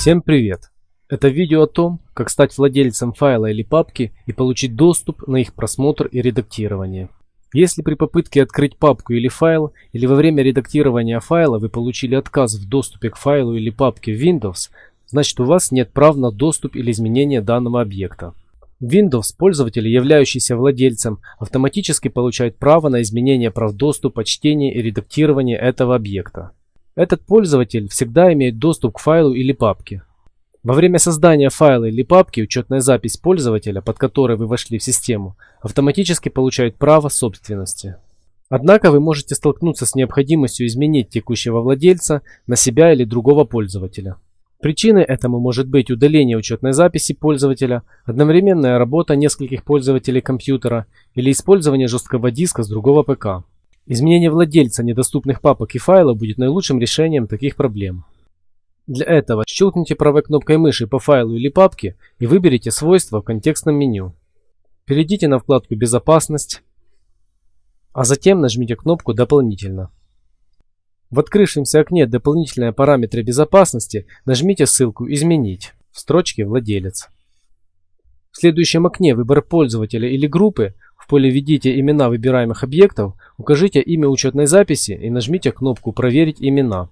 Всем привет! Это видео о том, как стать владельцем файла или папки и получить доступ на их просмотр и редактирование. Если при попытке открыть папку или файл, или во время редактирования файла вы получили отказ в доступе к файлу или папке в Windows, значит у вас нет прав на доступ или изменение данного объекта. Windows пользователи, являющиеся владельцем, автоматически получают право на изменение прав доступа, чтения и редактирования этого объекта. Этот пользователь всегда имеет доступ к файлу или папке. Во время создания файла или папки учетная запись пользователя, под которой вы вошли в систему, автоматически получает право собственности. Однако вы можете столкнуться с необходимостью изменить текущего владельца на себя или другого пользователя. Причиной этому может быть удаление учетной записи пользователя, одновременная работа нескольких пользователей компьютера или использование жесткого диска с другого ПК. Изменение владельца недоступных папок и файлов будет наилучшим решением таких проблем. Для этого щелкните правой кнопкой мыши по файлу или папке и выберите свойства в контекстном меню. Перейдите на вкладку «Безопасность», а затем нажмите кнопку «Дополнительно». В открывшемся окне «Дополнительные параметры безопасности» нажмите ссылку «Изменить» в строчке «Владелец». В следующем окне «Выбор пользователя или группы» поле «Введите имена выбираемых объектов» укажите имя учетной записи и нажмите кнопку «Проверить имена».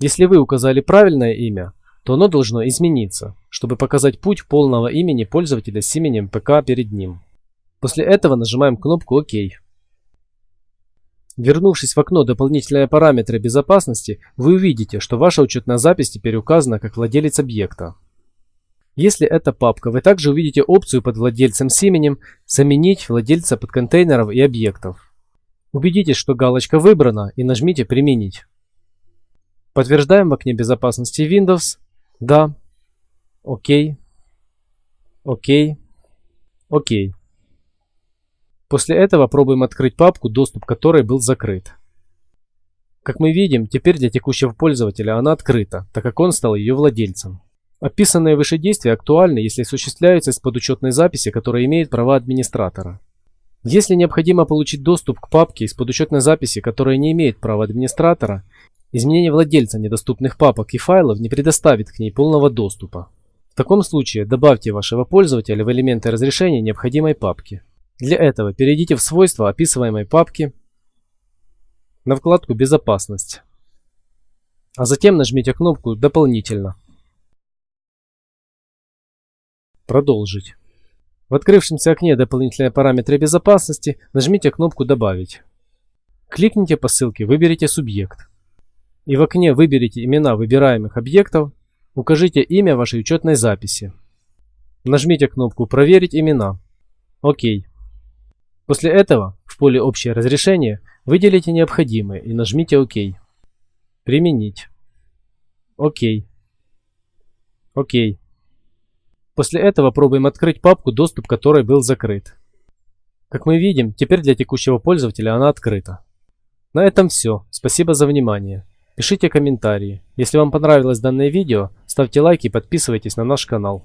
Если вы указали правильное имя, то оно должно измениться, чтобы показать путь полного имени пользователя с именем ПК перед ним. После этого нажимаем кнопку «Ок». Вернувшись в окно «Дополнительные параметры безопасности», вы увидите, что ваша учетная запись теперь указана как владелец объекта. Если это папка, вы также увидите опцию под владельцем с именем «Заменить владельца подконтейнеров и объектов». Убедитесь, что галочка выбрана и нажмите «Применить». Подтверждаем в окне безопасности Windows. Да. Окей. Окей. Окей. После этого пробуем открыть папку, доступ к которой был закрыт. Как мы видим, теперь для текущего пользователя она открыта, так как он стал ее владельцем. Описанные выше действия актуальны, если осуществляются из-под учетной записи, которая имеет права администратора. Если необходимо получить доступ к папке из-под учетной записи, которая не имеет права администратора, изменение владельца недоступных папок и файлов не предоставит к ней полного доступа. В таком случае добавьте вашего пользователя в элементы разрешения необходимой папки. Для этого перейдите в свойства описываемой папки на вкладку «Безопасность», а затем нажмите кнопку «Дополнительно». Продолжить. В открывшемся окне «Дополнительные параметры безопасности» нажмите кнопку «Добавить». Кликните по ссылке «Выберите субъект». И в окне «Выберите имена выбираемых объектов» укажите имя вашей учетной записи. Нажмите кнопку «Проверить имена». Окей. После этого в поле «Общее разрешение» выделите необходимые и нажмите «Ок». Применить. ОК. ОК. После этого пробуем открыть папку, доступ которой был закрыт. Как мы видим, теперь для текущего пользователя она открыта. На этом все. Спасибо за внимание. Пишите комментарии. Если вам понравилось данное видео, ставьте лайки и подписывайтесь на наш канал.